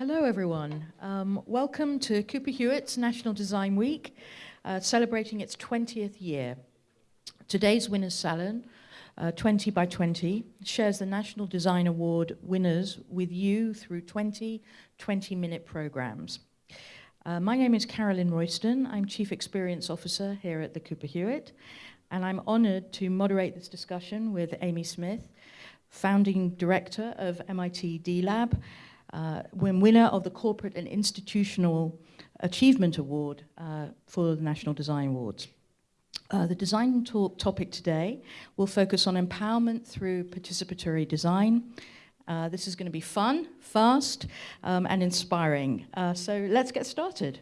Hello, everyone. Um, welcome to Cooper Hewitt's National Design Week, uh, celebrating its 20th year. Today's Winners Salon, uh, 20 by 20, shares the National Design Award winners with you through 20 20-minute programs. Uh, my name is Carolyn Royston. I'm Chief Experience Officer here at the Cooper Hewitt, and I'm honored to moderate this discussion with Amy Smith, Founding Director of MIT D-Lab, uh, winner of the Corporate and Institutional Achievement Award uh, for the National Design Awards. Uh, the design talk topic today will focus on empowerment through participatory design. Uh, this is going to be fun, fast, um, and inspiring. Uh, so let's get started.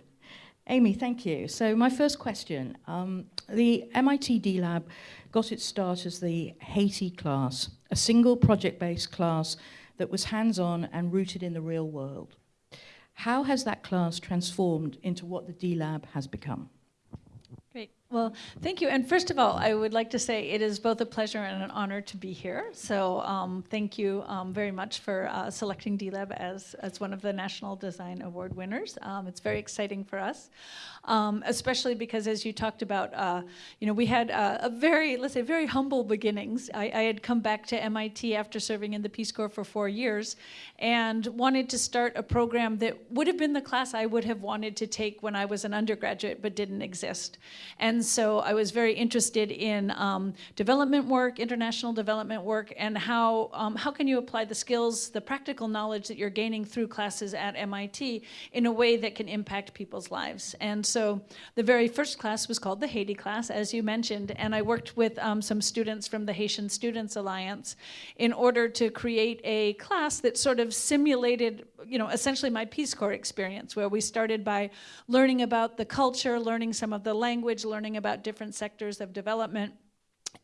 Amy, thank you. So my first question, um, the MIT D-Lab got its start as the Haiti class, a single project-based class that was hands-on and rooted in the real world. How has that class transformed into what the D-Lab has become? Well, thank you. And first of all, I would like to say it is both a pleasure and an honor to be here. So um, thank you um, very much for uh, selecting D-Lab as, as one of the National Design Award winners. Um, it's very exciting for us, um, especially because as you talked about, uh, you know, we had uh, a very, let's say, very humble beginnings. I, I, had come back to MIT after serving in the Peace Corps for four years and wanted to start a program that would have been the class I would have wanted to take when I was an undergraduate but didn't exist. And and so I was very interested in um, development work, international development work, and how, um, how can you apply the skills, the practical knowledge that you're gaining through classes at MIT in a way that can impact people's lives. And so the very first class was called the Haiti class, as you mentioned, and I worked with um, some students from the Haitian Students Alliance in order to create a class that sort of simulated, you know, essentially my Peace Corps experience, where we started by learning about the culture, learning some of the language, learning learning about different sectors of development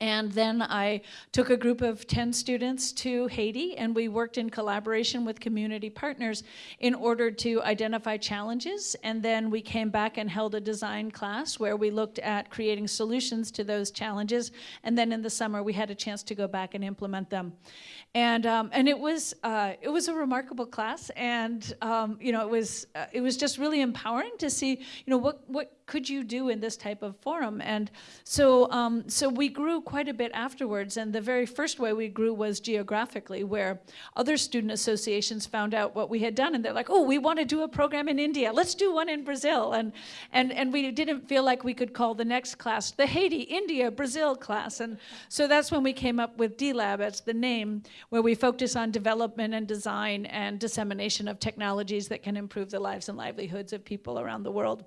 and then I took a group of 10 students to Haiti and we worked in collaboration with community partners in order to identify challenges. And then we came back and held a design class where we looked at creating solutions to those challenges. And then in the summer, we had a chance to go back and implement them. And, um, and it, was, uh, it was a remarkable class. And um, you know, it, was, uh, it was just really empowering to see you know, what, what could you do in this type of forum? And so, um, so we grew quite a bit afterwards. And the very first way we grew was geographically, where other student associations found out what we had done. And they're like, oh, we want to do a program in India. Let's do one in Brazil. And, and, and we didn't feel like we could call the next class the Haiti, India, Brazil class. And so that's when we came up with D-Lab as the name, where we focus on development and design and dissemination of technologies that can improve the lives and livelihoods of people around the world.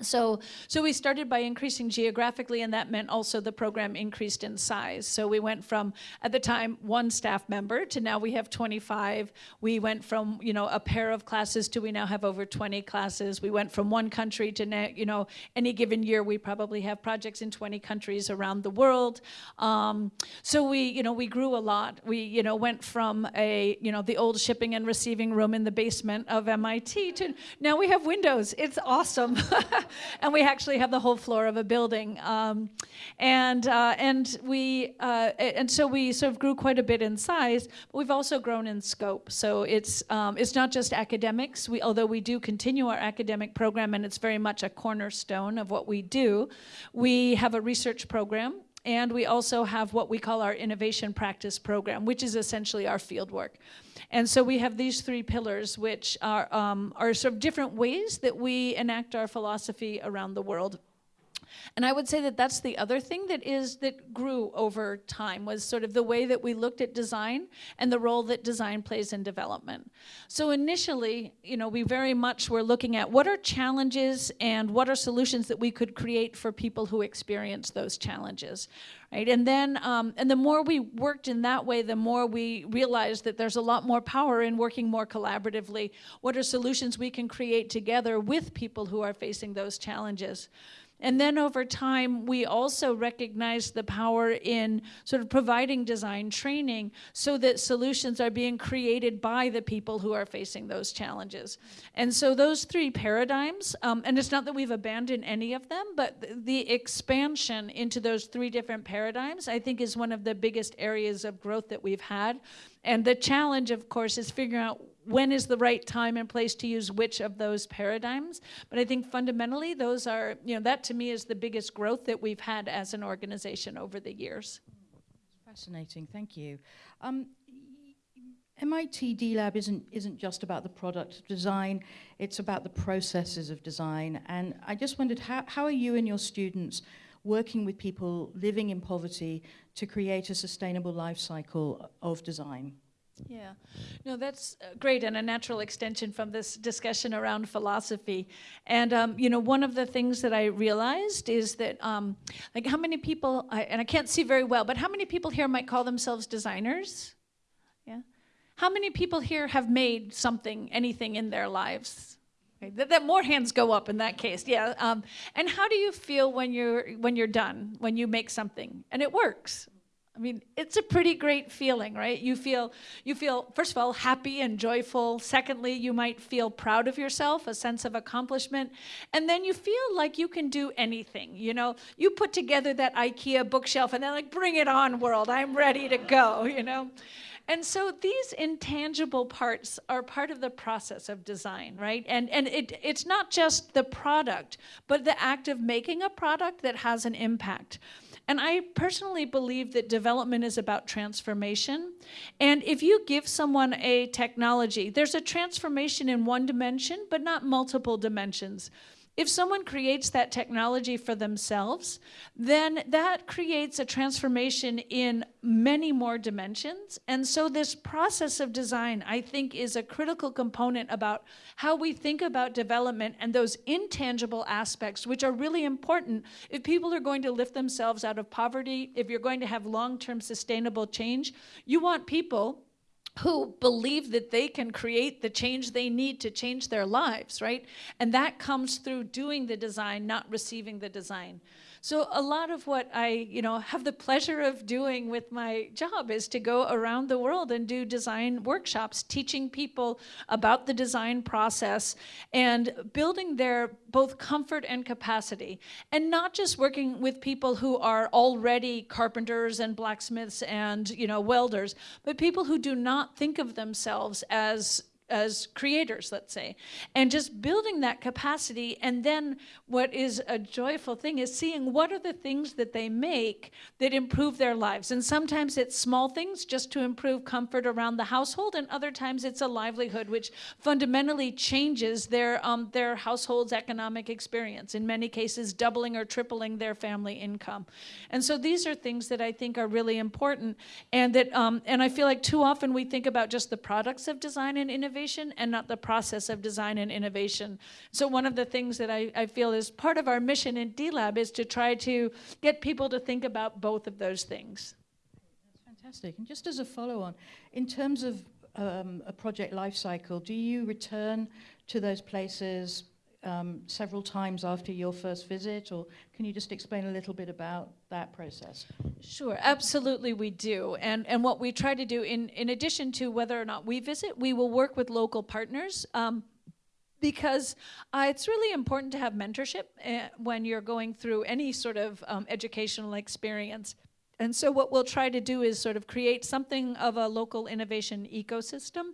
So, so we started by increasing geographically, and that meant also the program increased in size. So we went from, at the time, one staff member to now we have 25. We went from, you know, a pair of classes to we now have over 20 classes. We went from one country to, you know, any given year we probably have projects in 20 countries around the world. Um, so we, you know, we grew a lot. We, you know, went from a, you know, the old shipping and receiving room in the basement of MIT to now we have windows. It's awesome. and we actually have the whole floor of a building. Um, and, uh, and, we, uh, and so we sort of grew quite a bit in size, but we've also grown in scope. So it's, um, it's not just academics, we, although we do continue our academic program and it's very much a cornerstone of what we do. We have a research program and we also have what we call our innovation practice program, which is essentially our field work. And so we have these three pillars, which are, um, are sort of different ways that we enact our philosophy around the world. And I would say that that's the other thing that is that grew over time was sort of the way that we looked at design and the role that design plays in development. So initially, you know, we very much were looking at what are challenges and what are solutions that we could create for people who experience those challenges, right? And then, um, and the more we worked in that way, the more we realized that there's a lot more power in working more collaboratively. What are solutions we can create together with people who are facing those challenges? And then over time, we also recognize the power in sort of providing design training so that solutions are being created by the people who are facing those challenges. And so those three paradigms, um, and it's not that we've abandoned any of them, but the expansion into those three different paradigms, I think is one of the biggest areas of growth that we've had. And the challenge, of course, is figuring out when is the right time and place to use which of those paradigms. But I think fundamentally, those are, you know, that to me is the biggest growth that we've had as an organization over the years. Fascinating, thank you. Um, MIT D-Lab isn't, isn't just about the product design, it's about the processes of design. And I just wondered, how, how are you and your students working with people living in poverty to create a sustainable life cycle of design? Yeah, no, that's uh, great and a natural extension from this discussion around philosophy. And, um, you know, one of the things that I realized is that, um, like, how many people, I, and I can't see very well, but how many people here might call themselves designers? Yeah. How many people here have made something, anything in their lives? That, that, more hands go up in that case, yeah. Um, and how do you feel when you're when you're done, when you make something and it works? I mean, it's a pretty great feeling, right? You feel, you feel, first of all, happy and joyful. Secondly, you might feel proud of yourself, a sense of accomplishment. And then you feel like you can do anything. You know, you put together that IKEA bookshelf and they're like, bring it on, world. I'm ready to go, you know? And so these intangible parts are part of the process of design, right? And, and it, it's not just the product, but the act of making a product that has an impact. And I personally believe that development is about transformation. And if you give someone a technology, there's a transformation in one dimension, but not multiple dimensions. If someone creates that technology for themselves, then that creates a transformation in many more dimensions. And so this process of design, I think, is a critical component about how we think about development and those intangible aspects, which are really important if people are going to lift themselves out of poverty, if you're going to have long-term sustainable change, you want people who believe that they can create the change they need to change their lives, right? And that comes through doing the design, not receiving the design. So a lot of what I, you know, have the pleasure of doing with my job is to go around the world and do design workshops, teaching people about the design process and building their both comfort and capacity. And not just working with people who are already carpenters and blacksmiths and, you know, welders, but people who do not think of themselves as as creators, let's say, and just building that capacity. And then what is a joyful thing is seeing what are the things that they make that improve their lives. And sometimes it's small things just to improve comfort around the household, and other times it's a livelihood which fundamentally changes their, um, their household's economic experience, in many cases doubling or tripling their family income. And so these are things that I think are really important and that, um, and I feel like too often we think about just the products of design and innovation innovation and not the process of design and innovation. So one of the things that I, I feel is part of our mission in D-Lab is to try to get people to think about both of those things. That's fantastic. And just as a follow-on, in terms of um, a project life cycle, do you return to those places um, several times after your first visit, or can you just explain a little bit about that process? Sure, absolutely we do. And, and what we try to do, in, in addition to whether or not we visit, we will work with local partners. Um, because uh, it's really important to have mentorship uh, when you're going through any sort of um, educational experience. And so what we'll try to do is sort of create something of a local innovation ecosystem,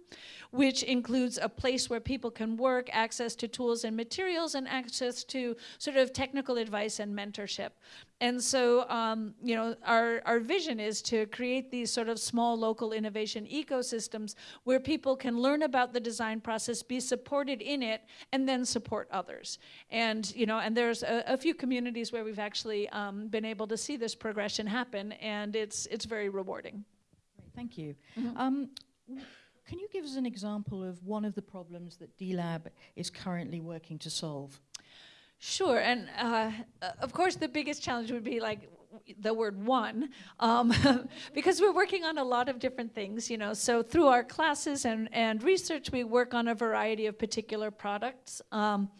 which includes a place where people can work, access to tools and materials, and access to sort of technical advice and mentorship. And so, um, you know, our, our vision is to create these sort of small local innovation ecosystems where people can learn about the design process, be supported in it, and then support others. And, you know, and there's a, a few communities where we've actually um, been able to see this progression happen, and it's, it's very rewarding. Great, thank you. Mm -hmm. um, can you give us an example of one of the problems that D-Lab is currently working to solve? Sure, and uh, of course the biggest challenge would be like the word one, um, because we're working on a lot of different things, you know. So through our classes and, and research, we work on a variety of particular products. Um,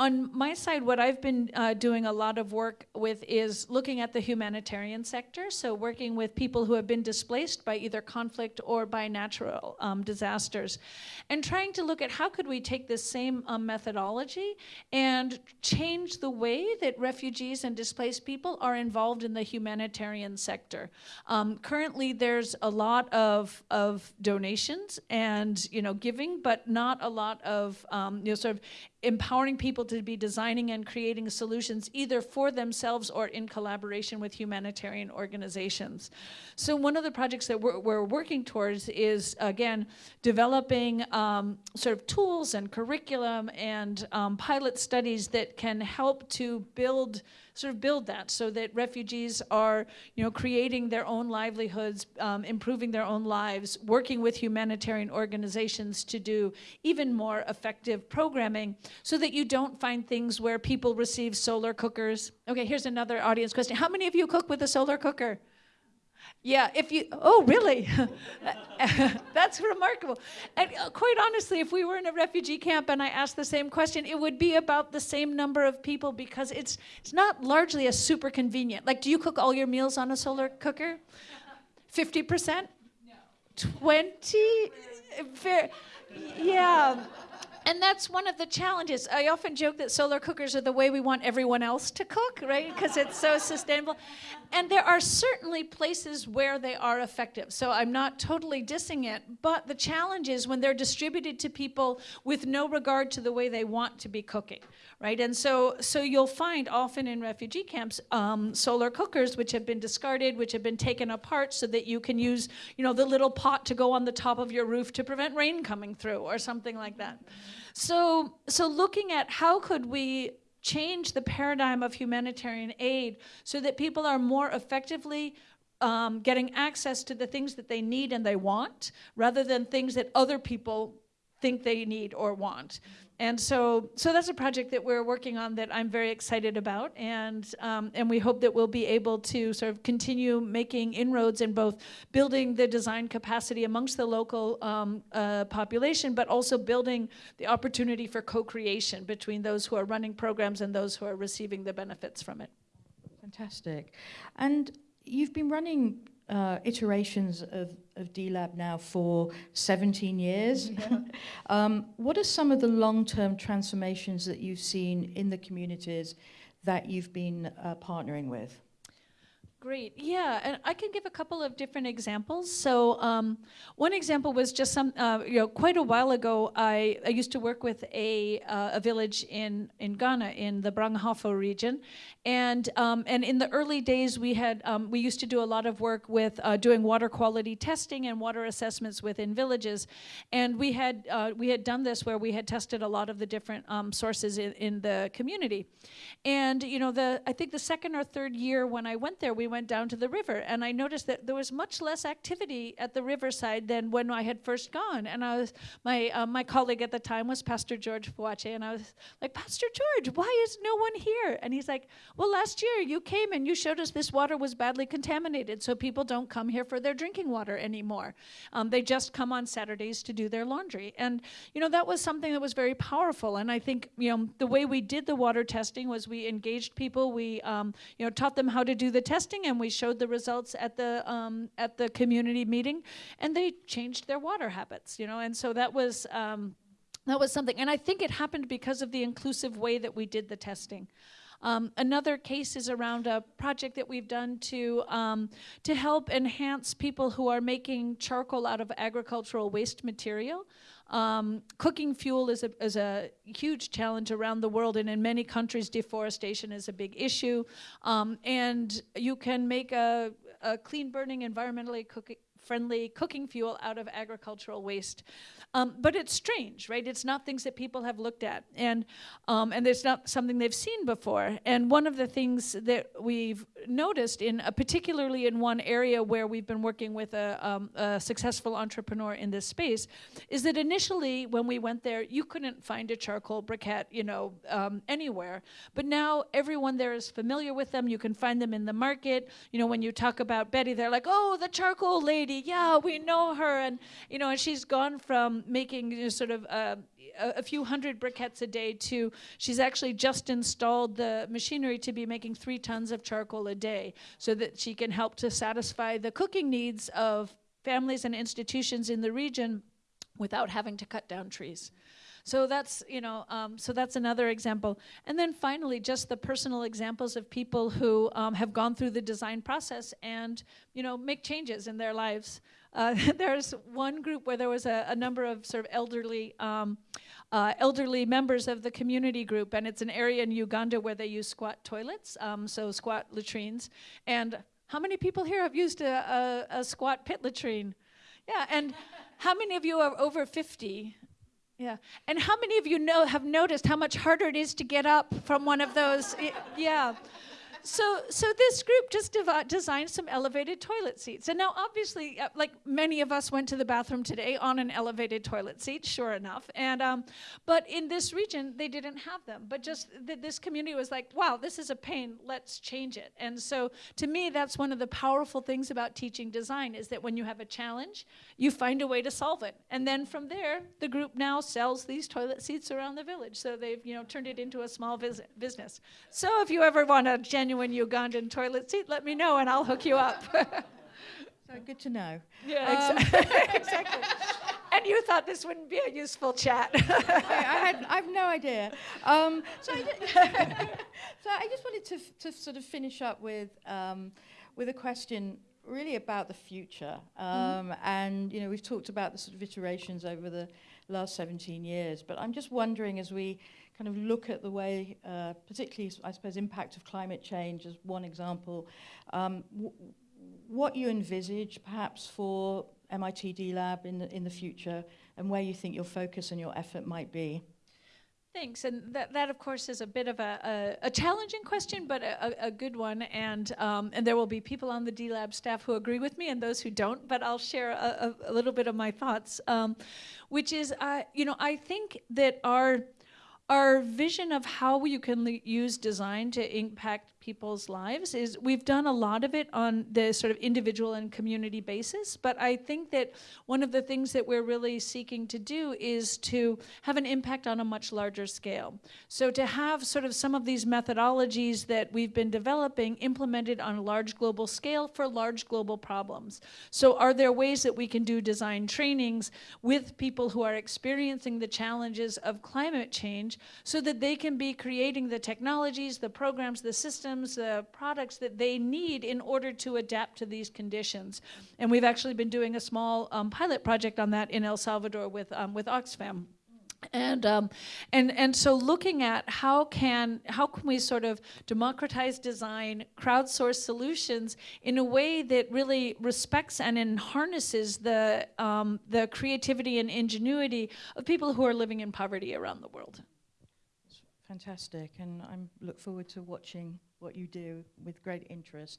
on my side, what I've been uh, doing a lot of work with is looking at the humanitarian sector. So working with people who have been displaced by either conflict or by natural um, disasters, and trying to look at how could we take this same um, methodology and change the way that refugees and displaced people are involved in the humanitarian sector. Um, currently, there's a lot of of donations and you know giving, but not a lot of um, you know sort of empowering people to be designing and creating solutions either for themselves or in collaboration with humanitarian organizations. So one of the projects that we're, we're working towards is, again, developing um, sort of tools and curriculum and um, pilot studies that can help to build sort of build that so that refugees are, you know, creating their own livelihoods, um, improving their own lives, working with humanitarian organizations to do even more effective programming so that you don't find things where people receive solar cookers. Okay, here's another audience question. How many of you cook with a solar cooker? Yeah, if you, oh, really? That's remarkable. And uh, quite honestly, if we were in a refugee camp and I asked the same question, it would be about the same number of people because it's, it's not largely a super convenient. Like, do you cook all your meals on a solar cooker? 50%? No. 20? Fair. Yeah. And that's one of the challenges. I often joke that solar cookers are the way we want everyone else to cook, right? Because it's so sustainable. And there are certainly places where they are effective. So I'm not totally dissing it, but the challenge is when they're distributed to people with no regard to the way they want to be cooking, right? And so, so you'll find often in refugee camps um, solar cookers which have been discarded, which have been taken apart so that you can use, you know, the little pot to go on the top of your roof to prevent rain coming through or something like that. So, so looking at how could we change the paradigm of humanitarian aid so that people are more effectively um, getting access to the things that they need and they want rather than things that other people think they need or want. And so, so that's a project that we're working on that I'm very excited about, and um, and we hope that we'll be able to sort of continue making inroads in both building the design capacity amongst the local um, uh, population, but also building the opportunity for co-creation between those who are running programs and those who are receiving the benefits from it. Fantastic, and you've been running uh, iterations of, of DLAB now for 17 years. Yeah. um, what are some of the long-term transformations that you've seen in the communities that you've been uh, partnering with? Great, yeah, and I can give a couple of different examples. So um, one example was just some, uh, you know, quite a while ago, I, I used to work with a, uh, a village in, in Ghana, in the Brong-Ahafo region, and, um, and in the early days, we had um, we used to do a lot of work with uh, doing water quality testing and water assessments within villages, and we had uh, we had done this where we had tested a lot of the different um, sources in, in, the community, and you know the I think the second or third year when I went there, we went down to the river, and I noticed that there was much less activity at the riverside than when I had first gone, and I was my uh, my colleague at the time was Pastor George Fuache, and I was like, Pastor George, why is no one here? And he's like well, last year you came and you showed us this water was badly contaminated, so people don't come here for their drinking water anymore. Um, they just come on Saturdays to do their laundry. And, you know, that was something that was very powerful. And I think, you know, the way we did the water testing was we engaged people, we, um, you know, taught them how to do the testing, and we showed the results at the, um, at the community meeting, and they changed their water habits, you know, and so that was, um, that was something. And I think it happened because of the inclusive way that we did the testing. Um, another case is around a project that we've done to, um, to help enhance people who are making charcoal out of agricultural waste material. Um, cooking fuel is a, is a huge challenge around the world, and in many countries, deforestation is a big issue. Um, and you can make a, a clean burning, environmentally cooking, friendly cooking fuel out of agricultural waste. Um, but it's strange, right? It's not things that people have looked at, and um, and it's not something they've seen before. And one of the things that we've noticed in, uh, particularly in one area where we've been working with a, um, a, successful entrepreneur in this space, is that initially when we went there, you couldn't find a charcoal briquette, you know, um, anywhere. But now everyone there is familiar with them. You can find them in the market. You know, when you talk about Betty, they're like, "Oh, the charcoal lady." yeah, we know her, and you know, and she's gone from making you know, sort of uh, a, a, few hundred briquettes a day to she's actually just installed the machinery to be making three tons of charcoal a day, so that she can help to satisfy the cooking needs of families and institutions in the region without having to cut down trees. So that's, you know, um, so that's another example. And then finally, just the personal examples of people who um, have gone through the design process and, you know, make changes in their lives. Uh, there's one group where there was a, a number of sort of elderly, um, uh, elderly members of the community group, and it's an area in Uganda where they use squat toilets, um, so squat latrines. And how many people here have used a, a, a squat pit latrine? Yeah, and how many of you are over 50? Yeah. And how many of you know have noticed how much harder it is to get up from one of those? yeah so, so this group just designed some elevated toilet seats. And now, obviously, uh, like many of us went to the bathroom today on an elevated toilet seat, sure enough. And um, but in this region, they didn't have them. But just th this community was like, wow, this is a pain. Let's change it. And so, to me, that's one of the powerful things about teaching design is that when you have a challenge, you find a way to solve it. And then from there, the group now sells these toilet seats around the village. So they've you know turned it into a small business. So if you ever want a genuine genuine Ugandan toilet seat, let me know and I'll hook you up. so good to know. Yeah, um, exactly. exactly. And you thought this wouldn't be a useful chat. I, had, I have no idea. Um, so, I so I just wanted to, to sort of finish up with, um, with a question really about the future. Mm-hmm. Um, mm -hmm. And, you know, we've talked about the sort of iterations over the last 17 years, but I'm just wondering as we kind of look at the way, uh, particularly, I suppose, impact of climate change as one example, um, what you envisage perhaps for MIT D-Lab in the, in the future and where you think your focus and your effort might be. Thanks, and that, that of course is a bit of a, a, a challenging question, but a, a, good one, and, um, and there will be people on the D-Lab staff who agree with me and those who don't, but I'll share a, little bit of my thoughts, um, which is, uh, you know, I think that our our vision of how you can use design to impact people's lives is we've done a lot of it on the sort of individual and community basis, but I think that one of the things that we're really seeking to do is to have an impact on a much larger scale. So to have sort of some of these methodologies that we've been developing implemented on a large global scale for large global problems. So are there ways that we can do design trainings with people who are experiencing the challenges of climate change so that they can be creating the technologies, the programs, the systems uh, products that they need in order to adapt to these conditions. And we've actually been doing a small um, pilot project on that in El Salvador with, um, with Oxfam. And, um, and, and so looking at how can, how can we sort of democratize design, crowdsource solutions in a way that really respects and harnesses the, um, the creativity and ingenuity of people who are living in poverty around the world. Fantastic, and I look forward to watching what you do with great interest.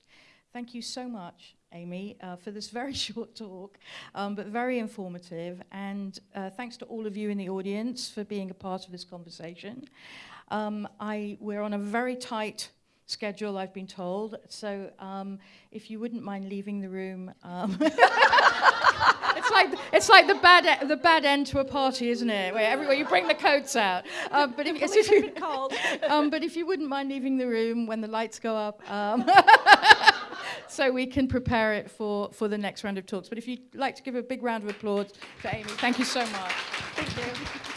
Thank you so much, Amy, uh, for this very short talk, um, but very informative. And uh, thanks to all of you in the audience for being a part of this conversation. Um, I, we're on a very tight schedule, I've been told. So um, if you wouldn't mind leaving the room. It's like it's like the bad the bad end to a party, isn't it? Where everywhere you bring the coats out. Um, but if, if you, um, but if you wouldn't mind leaving the room when the lights go up. Um, so we can prepare it for, for the next round of talks. But if you'd like to give a big round of applause for Amy, thank you so much. Thank you.